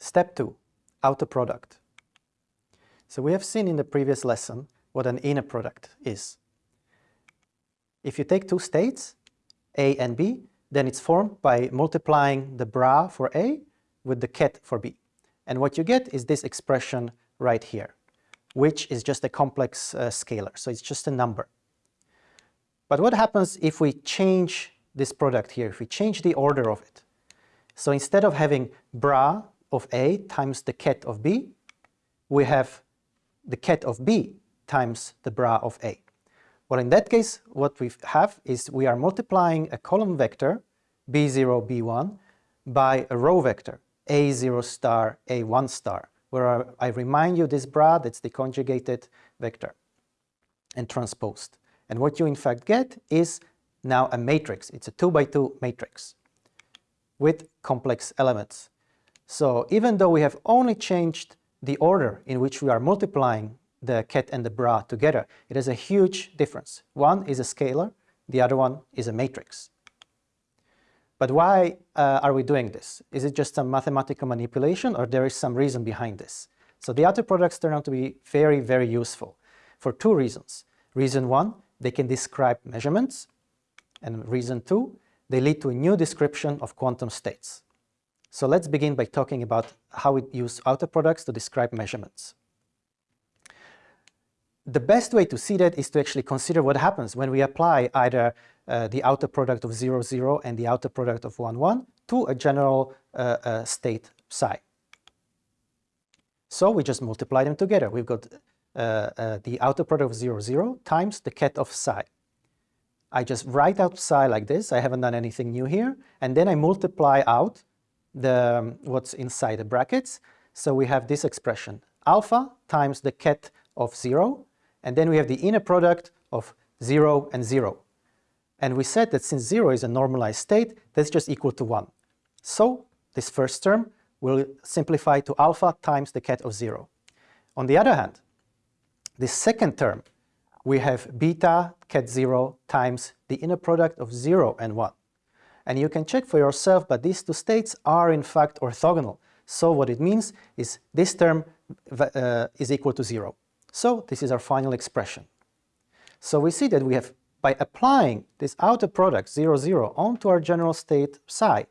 Step 2. Outer product. So we have seen in the previous lesson what an inner product is. If you take two states, A and B, then it's formed by multiplying the bra for A with the ket for B. And what you get is this expression right here, which is just a complex uh, scalar, so it's just a number. But what happens if we change this product here, if we change the order of it? So instead of having bra of A times the ket of B, we have the ket of B times the bra of A. Well, in that case, what we have is we are multiplying a column vector, b0, b1, by a row vector, a0 star, a1 star, where I remind you this bra, that's the conjugated vector and transposed. And what you in fact get is now a matrix. It's a 2 by 2 matrix with complex elements. So even though we have only changed the order in which we are multiplying the ket and the bra together, it has a huge difference. One is a scalar, the other one is a matrix. But why uh, are we doing this? Is it just some mathematical manipulation or there is some reason behind this? So the outer products turn out to be very, very useful for two reasons. Reason one, they can describe measurements. And reason two, they lead to a new description of quantum states. So let's begin by talking about how we use outer products to describe measurements the best way to see that is to actually consider what happens when we apply either uh, the outer product of 0, 0 and the outer product of 1, 1 to a general uh, uh, state psi. So we just multiply them together. We've got uh, uh, the outer product of 0, 0 times the ket of psi. I just write out psi like this. I haven't done anything new here. And then I multiply out the um, what's inside the brackets. So we have this expression, alpha times the ket of 0 and then we have the inner product of 0 and 0. And we said that since 0 is a normalized state, that's just equal to 1. So this first term will simplify to alpha times the ket of 0. On the other hand, this second term, we have beta ket 0 times the inner product of 0 and 1. And you can check for yourself, but these two states are in fact orthogonal. So what it means is this term uh, is equal to 0. So this is our final expression. So we see that we have, by applying this outer product 0, 0 onto our general state psi,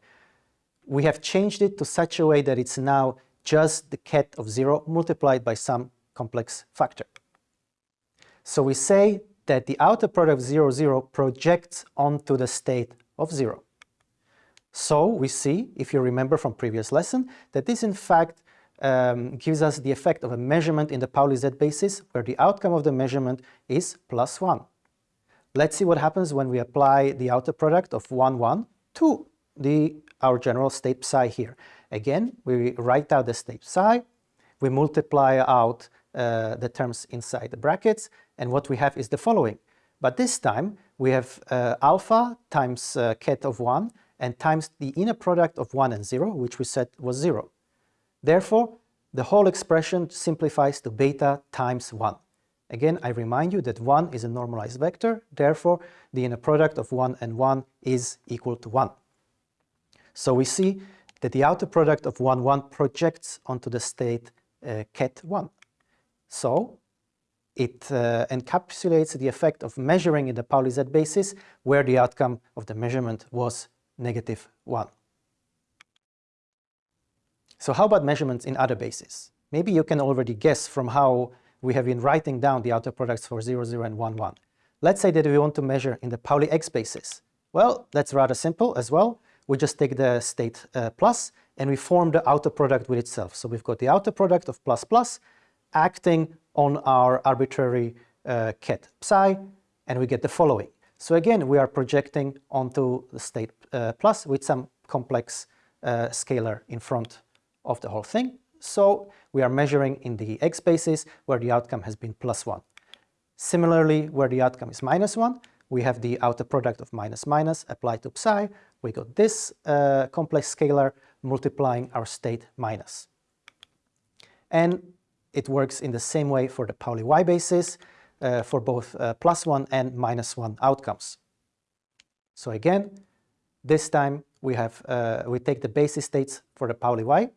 we have changed it to such a way that it's now just the ket of 0 multiplied by some complex factor. So we say that the outer product 0, 0 projects onto the state of 0. So we see, if you remember from previous lesson, that this in fact um, gives us the effect of a measurement in the Pauli Z basis where the outcome of the measurement is plus 1. Let's see what happens when we apply the outer product of 1, 1 to the, our general state psi here. Again, we write out the state psi, we multiply out uh, the terms inside the brackets, and what we have is the following. But this time, we have uh, alpha times uh, ket of 1 and times the inner product of 1 and 0, which we said was 0. Therefore, the whole expression simplifies to beta times 1. Again, I remind you that 1 is a normalized vector, therefore the inner product of 1 and 1 is equal to 1. So we see that the outer product of 1, 1 projects onto the state uh, ket 1. So it uh, encapsulates the effect of measuring in the Pauli Z basis where the outcome of the measurement was negative 1. So how about measurements in other bases? Maybe you can already guess from how we have been writing down the outer products for 0, 0 and 1, 1. Let's say that we want to measure in the Pauli X basis. Well, that's rather simple as well. We just take the state uh, plus and we form the outer product with itself. So we've got the outer product of plus plus acting on our arbitrary uh, ket psi and we get the following. So again, we are projecting onto the state uh, plus with some complex uh, scalar in front of the whole thing. So we are measuring in the x basis where the outcome has been plus 1. Similarly, where the outcome is minus 1, we have the outer product of minus minus applied to psi. We got this uh, complex scalar multiplying our state minus. And it works in the same way for the Pauli y basis for both uh, plus 1 and minus 1 outcomes. So again, this time we have uh, we take the basis states for the Pauli y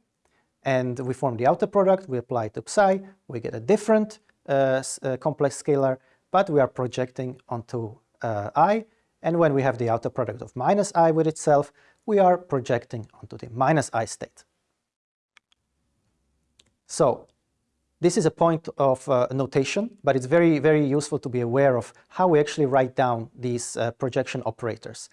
and we form the outer product, we apply it to psi, we get a different uh, uh, complex scalar, but we are projecting onto uh, i, and when we have the outer product of minus i with itself, we are projecting onto the minus i state. So this is a point of uh, notation, but it's very, very useful to be aware of how we actually write down these uh, projection operators.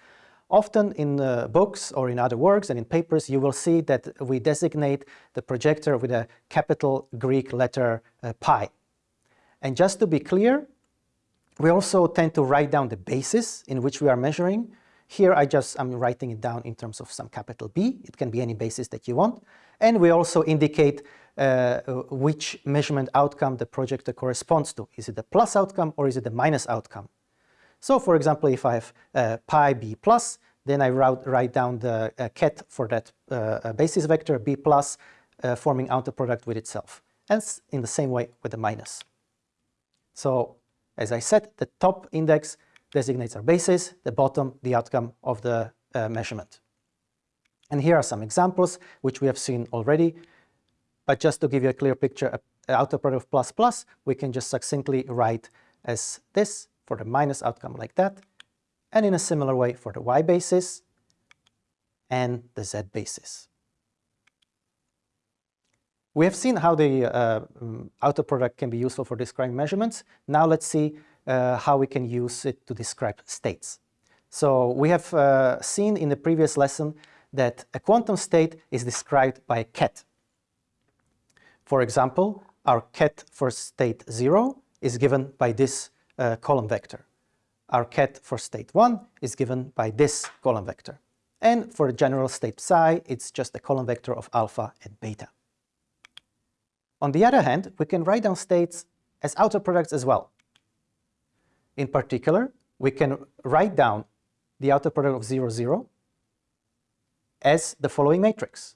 Often in uh, books or in other works and in papers, you will see that we designate the projector with a capital Greek letter uh, pi. And just to be clear, we also tend to write down the basis in which we are measuring. Here I just am writing it down in terms of some capital B. It can be any basis that you want. And we also indicate uh, which measurement outcome the projector corresponds to. Is it the plus outcome or is it the minus outcome? So for example, if I have uh, pi b plus, then I write, write down the uh, ket for that uh, uh, basis vector b plus, uh, forming outer product with itself. And in the same way with the minus. So as I said, the top index designates our basis, the bottom the outcome of the measurement. And here are some examples which we have seen already. But just to give you a clear picture, outer product of plus plus, we can just succinctly write as this for the minus outcome like that, and in a similar way for the y basis and the z basis. We have seen how the uh, outer product can be useful for describing measurements. Now let's see uh, how we can use it to describe states. So we have uh, seen in the previous lesson that a quantum state is described by a ket. For example, our ket for state 0 is given by this uh, column vector. Our ket for state 1 is given by this column vector. And for a general state psi, it's just a column vector of alpha and beta. On the other hand, we can write down states as outer products as well. In particular, we can write down the outer product of 0, 0 as the following matrix.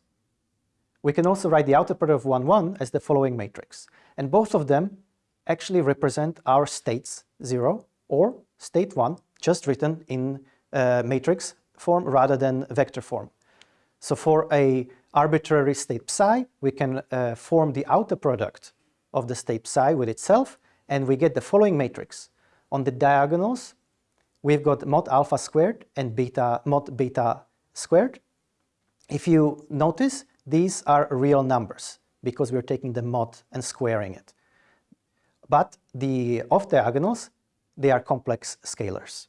We can also write the outer product of 1, 1 as the following matrix. And both of them actually represent our states 0 or state 1, just written in uh, matrix form rather than vector form. So for a arbitrary state psi, we can uh, form the outer product of the state psi with itself, and we get the following matrix. On the diagonals, we've got mod alpha squared and beta mod beta squared. If you notice, these are real numbers because we're taking the mod and squaring it. But the off diagonals, they are complex scalars.